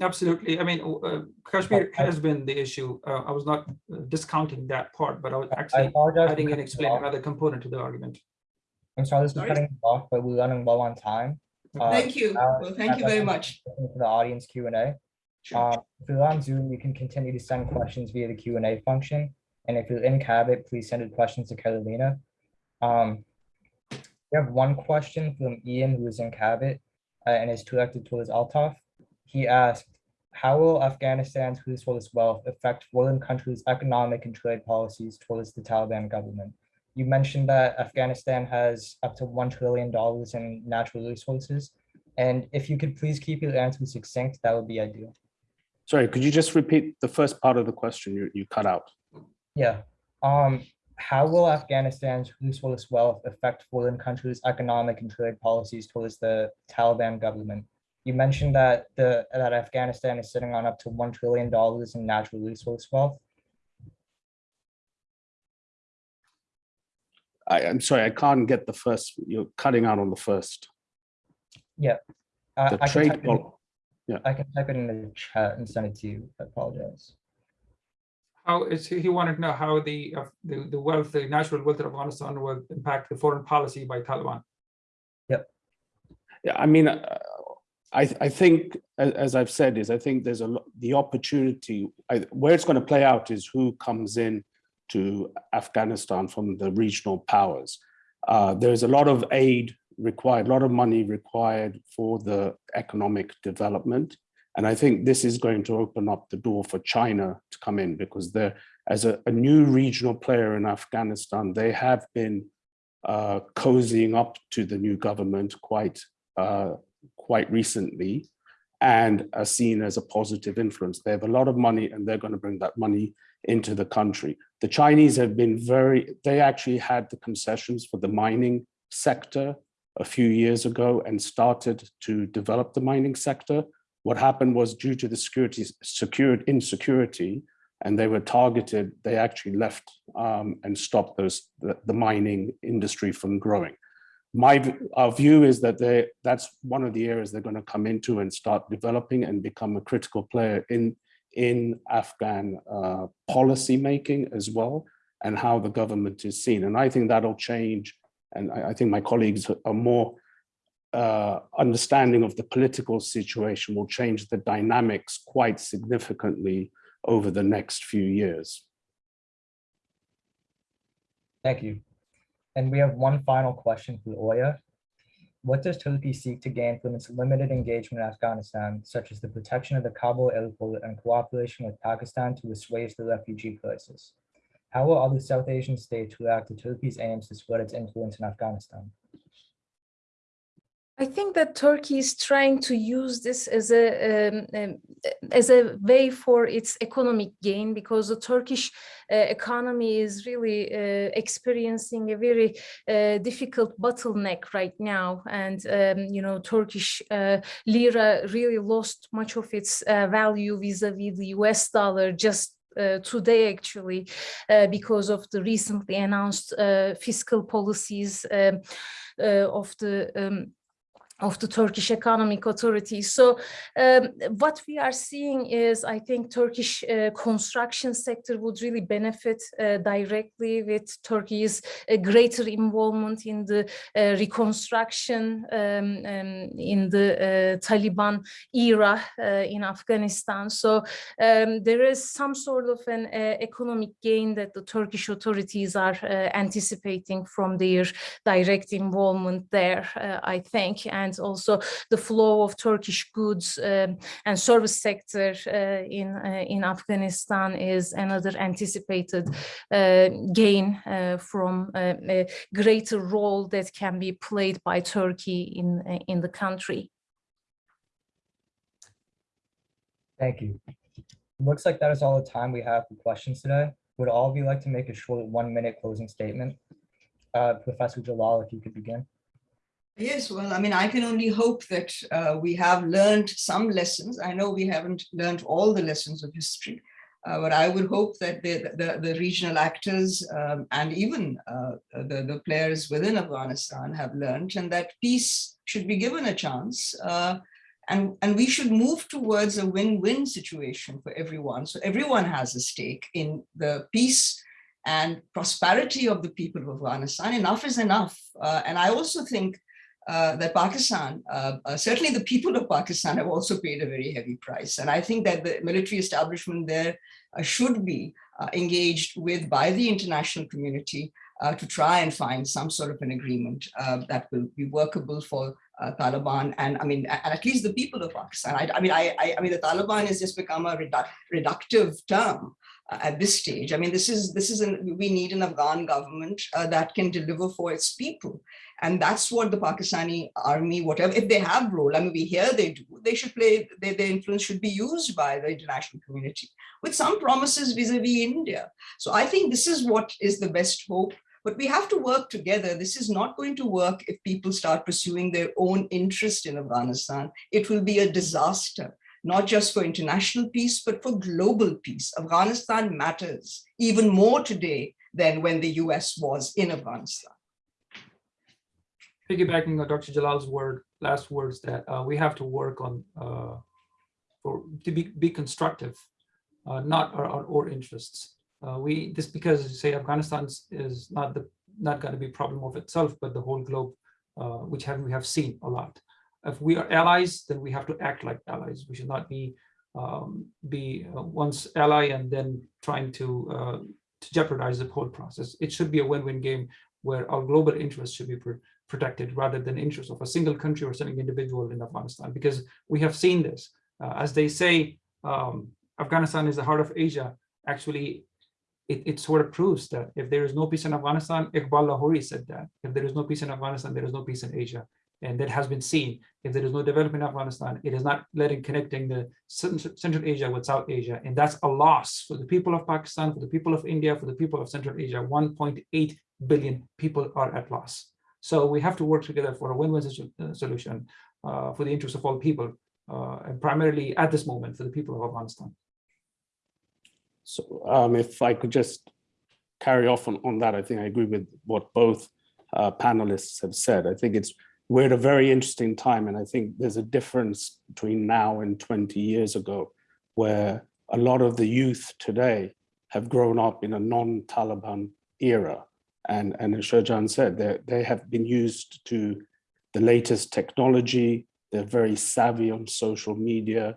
Absolutely. I mean, uh, Kashmir has been the issue. Uh, I was not uh, discounting that part, but I was actually apologize. for adding and explaining another component to the argument. I'm sorry, this is Sorry? cutting off, but we're running low on time. Uh, Thank you. uh, Well, thank you very much. to the audience Q and A. Sure. Um, if you're on Zoom, you can continue to send questions via the Q and A function. And if you're in Cabot, please send your questions to Carolina. Um, we have one question from Ian, who is in Cabot, uh, and is directed towards Altaf. He asked, how will Afghanistan's resource wealth affect foreign countries' economic and trade policies towards the Taliban government? You mentioned that Afghanistan has up to $1 trillion in natural resources. And if you could please keep your answer succinct, that would be ideal. Sorry, could you just repeat the first part of the question you, you cut out? Yeah. Um, how will Afghanistan's resource wealth affect foreign countries' economic and trade policies towards the Taliban government? You mentioned that the that Afghanistan is sitting on up to one trillion dollars in natural resource wealth. I, I'm sorry, I can't get the first, you're cutting out on the first. Uh, The I can trade, type it- pol- I can type it in the chat and send it to you. I apologize. How is, he he wanted to know how the, uh, the, the wealth, the natural wealth of Afghanistan will impact the foreign policy by Taliban. Yeah, I mean, uh, I, I think, as, as I've said, is I think there's a lot, the opportunity, I, where it's going to play out is who comes in to Afghanistan from the regional powers. Uh, there's a lot of aid required, a lot of money required for the economic development. And I think this is going to open up the door for China to come in because they're, as a, a new regional player in Afghanistan, they have been uh, cozying up to the new government quite uh, quite recently and are seen as a positive influence. They have a lot of money and they're going to bring that money into the country. The Chinese have been very, they actually had the concessions for the mining sector a few years ago and started to develop the mining sector. What happened was due to the security, secured insecurity, and they were targeted, they actually left um, and stopped those, the, the mining industry from growing my our view is that they that's one of the areas they're going to come into and start developing and become a critical player in in Afghan uh, policy making as well and how the government is seen. And I think that'll change. And I, I think my colleagues are more uh, understanding of the political situation will change the dynamics quite significantly over the next few years. Thank you. And we have one final question for Oya. What does Turkey seek to gain from its limited engagement in Afghanistan, such as the protection of the Kabul airport and cooperation with Pakistan to assuage the refugee crisis? How will other South Asian states react to Turkey's aims to spread its influence in Afghanistan? I think that Turkey is trying to use this as a um, um, as a way for its economic gain because the Turkish uh, economy is really uh, experiencing a very uh, difficult bottleneck right now, and um, you know Turkish uh, lira really lost much of its uh, value vis-a-vis the U.S. dollar just uh, today actually uh, because of the recently announced uh, fiscal policies um, uh, of the um, of the Turkish Economic Authority. So um, what we are seeing is, I think, Turkish uh, construction sector would really benefit uh, directly with Turkey's uh, greater involvement in the uh, reconstruction um, um, in the uh, Taliban era uh, in Afghanistan. So um, there is some sort of an economic gain that the Turkish authorities are anticipating from their direct involvement there, I think. And and also the flow of Turkish goods um, and service sector uh, in uh, in Afghanistan is another anticipated uh, gain from a greater role that can be played by Turkey in in the country. Thank you. Looks like that is all the time we have for questions today. Would all of you like to make a short one minute closing statement? Uh, Professor Jalal, if you could begin. Yes, well, I mean, I can only hope that uh, we have learned some lessons. I know we haven't learned all the lessons of history, uh, but I would hope that the, the, the regional actors um, and even uh, the, the players within Afghanistan have learned and that peace should be given a chance. Uh, and, and we should move towards a win-win situation for everyone. So everyone has a stake in the peace and prosperity of the people of Afghanistan. Enough is enough. Uh, and I also think uh, that Pakistan, uh, uh, certainly the people of Pakistan have also paid a very heavy price. And I think that the military establishment there uh, should be uh, engaged with by the international community uh, to try and find some sort of an agreement that will be workable for Taliban and I mean, and at least the people of Pakistan. I, I mean, I, I, I, mean, the Taliban has just become a redu reductive term at this stage. I mean, this is this is an we need an Afghan government uh, that can deliver for its people, and that's what the Pakistani army, whatever if they have role. I mean, we hear they do. They should play. They, their influence should be used by the international community with some promises vis-a-vis -vis India. So I think this is what is the best hope. But we have to work together. This is not going to work if people start pursuing their own interest in Afghanistan. It will be a disaster not just for international peace, but for global peace. Afghanistan matters even more today than when the US was in Afghanistan. Piggybacking on Dr. Jalal's word, last words that uh, we have to work on uh, for to be, be constructive, uh, not our, our, our interests. Uh, we this because say Afghanistan is not the not going to be problem of itself, but the whole globe, uh, which have we have seen a lot if we are allies, then we have to act like allies. We should not be um, be uh, once ally and then trying to to jeopardize the whole process. It should be a win-win game where our global interests should be protected rather than interests of a single country or single individual in Afghanistan. Because we have seen this, uh, as they say, um, Afghanistan is the heart of Asia. Actually, it, it sort of proves that if there is no peace in Afghanistan, Iqbal Lahori said that if there is no peace in Afghanistan, there is no peace in Asia and that has been seen. If there is no development in Afghanistan, it is not letting connecting the Central Asia with South Asia, and that's a loss for the people of Pakistan, for the people of India, for the people of Central Asia. 1.8 billion people are at loss. So we have to work together for a win-win uh, solution uh, for the interest of all people, uh, and primarily at this moment for the people of Afghanistan. So um, if I could just carry off on, on that, I think I agree with what both uh, panelists have said. I think it's we're at a very interesting time. And I think there's a difference between now and 20 years ago, where a lot of the youth today have grown up in a non-Taliban era. And, and as Sher Jan said, they have been used to the latest technology. They're very savvy on social media.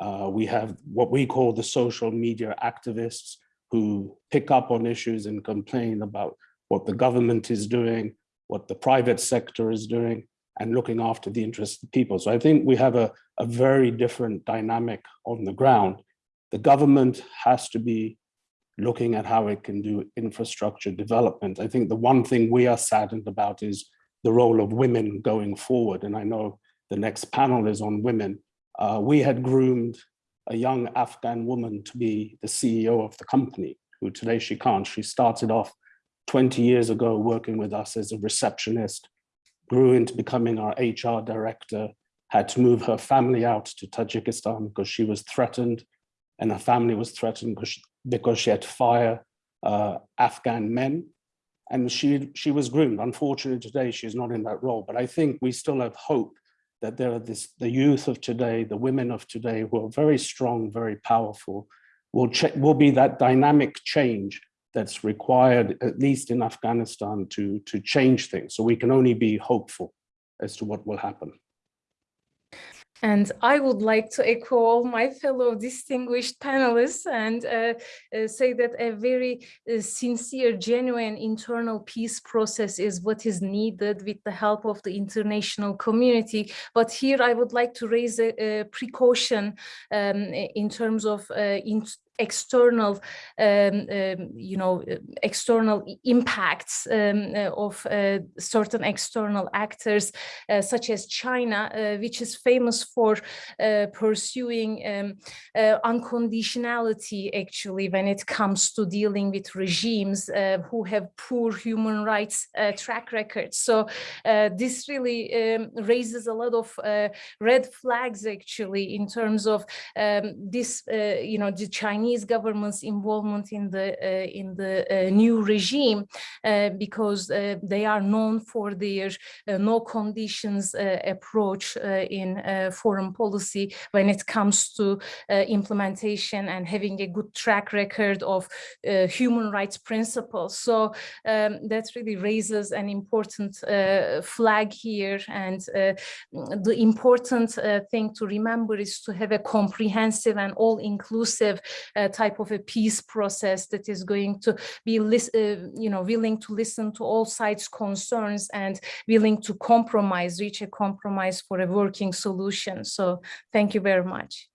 Uh, we have what we call the social media activists who pick up on issues and complain about what the government is doing, what the private sector is doing and looking after the interests of people. So I think we have a, a very different dynamic on the ground. The government has to be looking at how it can do infrastructure development. I think the one thing we are saddened about is the role of women going forward. And I know the next panel is on women. Uh, we had groomed a young Afghan woman to be the CEO of the company, who today she can't. She started off 20 years ago working with us as a receptionist, grew into becoming our HR director, had to move her family out to Tajikistan because she was threatened and her family was threatened because because she had to fire uh, Afghan men. And she, she was groomed. Unfortunately, today she's not in that role, but I think we still have hope that there are this, the youth of today, the women of today who are very strong, very powerful, will, will be that dynamic change that's required, at least in Afghanistan, to, to change things. So we can only be hopeful as to what will happen. And I would like to echo all my fellow distinguished panelists and uh, uh, say that a very uh, sincere, genuine internal peace process is what is needed with the help of the international community. But here I would like to raise a, a precaution um, in terms of uh, external, um, um, you know, external impacts um, uh, of uh, certain external actors, uh, such as China, uh, which is famous for uh, pursuing um, uh, unconditionality, actually, when it comes to dealing with regimes who have poor human rights track records. So this really um, raises a lot of red flags, actually, in terms of um, this, you know, the Chinese Chinese government's involvement in the uh, in the uh, new regime uh, because they are known for their no conditions approach in foreign policy when it comes to implementation and having a good track record of human rights principles. So um, that really raises an important flag here. And the important uh, thing to remember is to have a comprehensive and all-inclusive uh, type of a peace process that is going to be, uh, you know, willing to listen to all sides' concerns and willing to compromise, reach a compromise for a working solution. So thank you very much.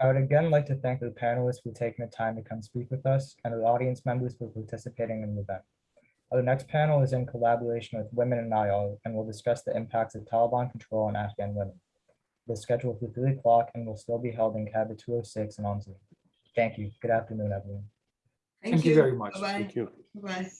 I would again like to thank the panelists for taking the time to come speak with us and the audience members for participating in the event. Our next panel is in collaboration with Women in IO and will discuss the impacts of Taliban control on Afghan women. It is scheduled for three o'clock and will still be held in Cabot two oh six and on Zoom. Thank you. Good afternoon, everyone. Thank you very much. Bye-bye. Thank you. Bye-bye.